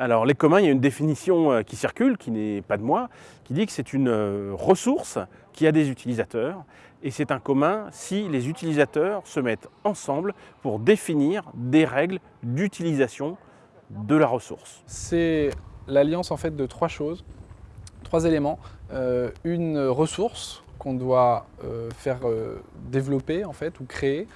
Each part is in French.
Alors les communs, il y a une définition euh, qui circule, qui n'est pas de moi, qui dit que c'est une euh, ressource qui a des utilisateurs et c'est un commun si les utilisateurs se mettent ensemble pour définir des règles d'utilisation de la ressource. C'est l'alliance en fait de trois choses, trois éléments. Euh, une ressource qu'on doit faire développer en fait ou créer,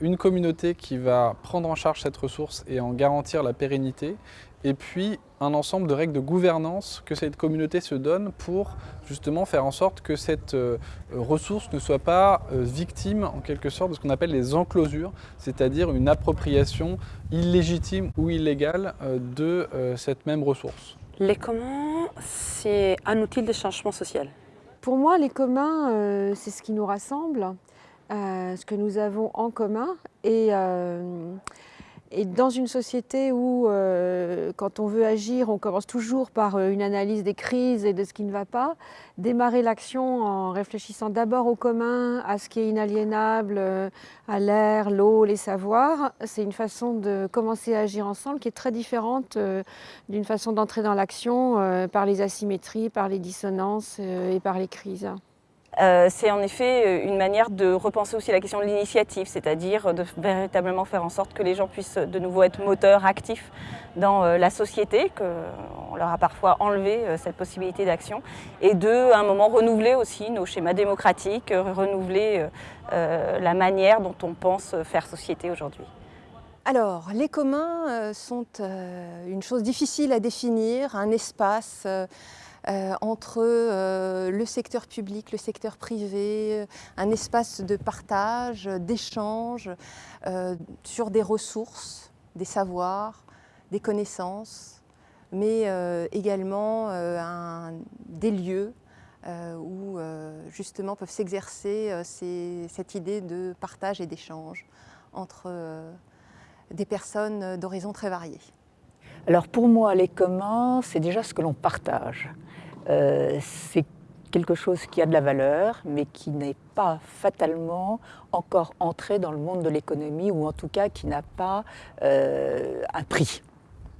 une communauté qui va prendre en charge cette ressource et en garantir la pérennité, et puis un ensemble de règles de gouvernance que cette communauté se donne pour justement faire en sorte que cette euh, ressource ne soit pas euh, victime en quelque sorte de ce qu'on appelle les enclosures, c'est-à-dire une appropriation illégitime ou illégale euh, de euh, cette même ressource. Les communs, c'est un outil de changement social. Pour moi, les communs, euh, c'est ce qui nous rassemble, ce que nous avons en commun. Et, euh, dans une société où, euh, quand on veut agir, on commence toujours par euh, une analyse des crises et de ce qui ne va pas, démarrer l'action en réfléchissant d'abord au commun, à ce qui est inaliénable, à l'air, l'eau, les savoirs, c'est une façon de commencer à agir ensemble qui est très différente d'une façon d'entrer dans l'action par les asymétries, par les dissonances et par les crises. Euh, c'est en effet euh, une manière de repenser aussi la question de l'initiative, c'est-à-dire de véritablement faire en sorte que les gens puissent de nouveau être moteurs, actifs dans euh, la société, qu'on leur a parfois enlevé euh, cette possibilité d'action, et de, un moment, renouveler aussi nos schémas démocratiques, euh, renouveler euh, euh, la manière dont on pense faire société aujourd'hui. Alors, les communs euh, sont euh, une chose difficile à définir, un espace euh, entre euh, le secteur public, le secteur privé, un espace de partage, d'échange euh, sur des ressources, des savoirs, des connaissances, mais également des lieux où justement peuvent s'exercer cette idée de partage et d'échange entre des personnes d'horizons très variés. Alors pour moi, les communs, c'est déjà ce que l'on partage. Euh, c'est quelque chose qui a de la valeur, mais qui n'est pas fatalement encore entré dans le monde de l'économie, ou en tout cas qui n'a pas euh, un prix.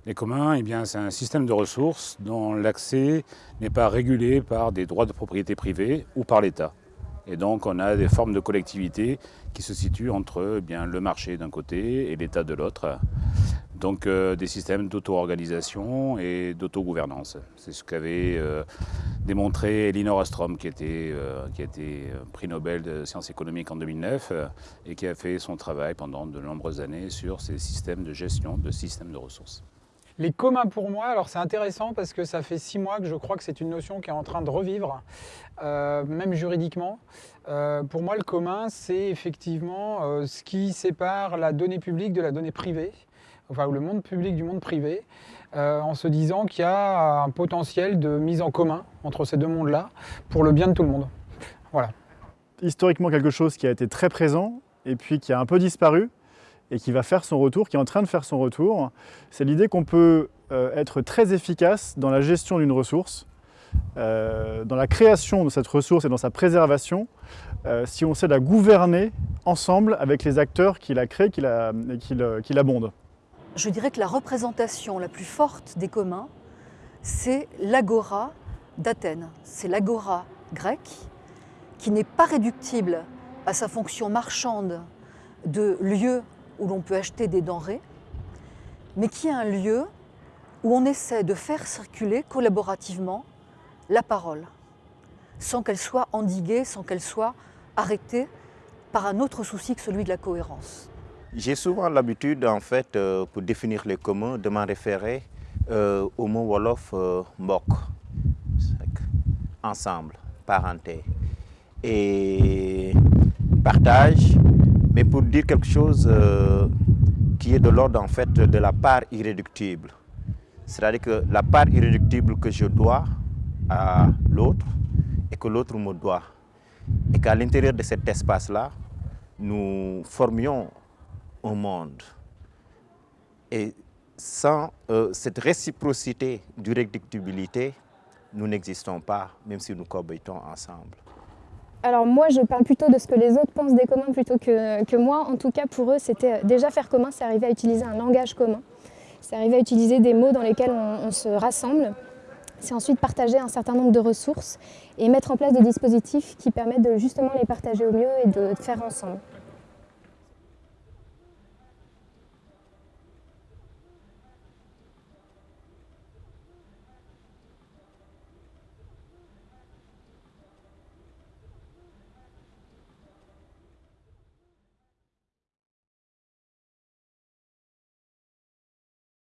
Les communs, eh bien, c'est un système de ressources dont l'accès n'est pas régulé par des droits de propriété privée ou par l'État. Et donc, on a des formes de collectivité qui se situent entre eh bien, le marché d'un côté et l'État de l'autre. Donc, euh, des systèmes d'auto-organisation et d'autogouvernance. C'est ce qu'avait euh, démontré Elinor Ostrom, qui, était, euh, qui a été prix Nobel de sciences économiques en 2009 euh, et qui a fait son travail pendant de nombreuses années sur ces systèmes de gestion de systèmes de ressources. Les communs pour moi, alors c'est intéressant parce que ça fait six mois que je crois que c'est une notion qui est en train de revivre, même juridiquement. Pour moi, le commun, c'est effectivement ce qui sépare la donnée publique de la donnée privée, ou le monde public du monde privé, euh, en se disant qu'il y a un potentiel de mise en commun entre ces deux mondes-là pour le bien de tout le monde. Voilà. historiquement quelque chose qui a été très présent et puis qui a un peu disparu et qui va faire son retour, qui est en train de faire son retour. C'est l'idée qu'on peut euh, être très efficace dans la gestion d'une ressource, euh, dans la création de cette ressource et dans sa préservation, si on sait la gouverner ensemble avec les acteurs qui la créent qui la, qui l'abondent. Je dirais que la représentation la plus forte des communs, c'est l'agora d'Athènes. C'est l'agora grecque qui n'est pas réductible à sa fonction marchande de lieu où l'on peut acheter des denrées, mais qui est un lieu où on essaie de faire circuler collaborativement la parole, sans qu'elle soit endiguée, sans qu'elle soit arrêtée par un autre souci que celui de la cohérence. J'ai souvent l'habitude, en fait, euh, pour définir les communs, de m'en référer euh, au mot wolof euh, mbok, ensemble, parenté, et partage, mais pour dire quelque chose qui est de l'ordre, en fait, de la part irréductible. C'est-à-dire que la part irréductible que je dois à l'autre et que l'autre me doit. Et qu'à l'intérieur de cet espace-là, nous formions un monde. Et sans euh, cette réciprocité d'irréductibilité, nous n'existons pas, même si nous cohabitons ensemble. Alors moi, je parle plutôt de ce que les autres pensent des communs plutôt que, que moi. En tout cas, pour eux, c'était déjà faire commun, c'est arriver à utiliser un langage commun. C'est arriver à utiliser des mots dans lesquels on se rassemble. C'est ensuite partager un certain nombre de ressources et mettre en place des dispositifs qui permettent de justement les partager au mieux et de faire ensemble.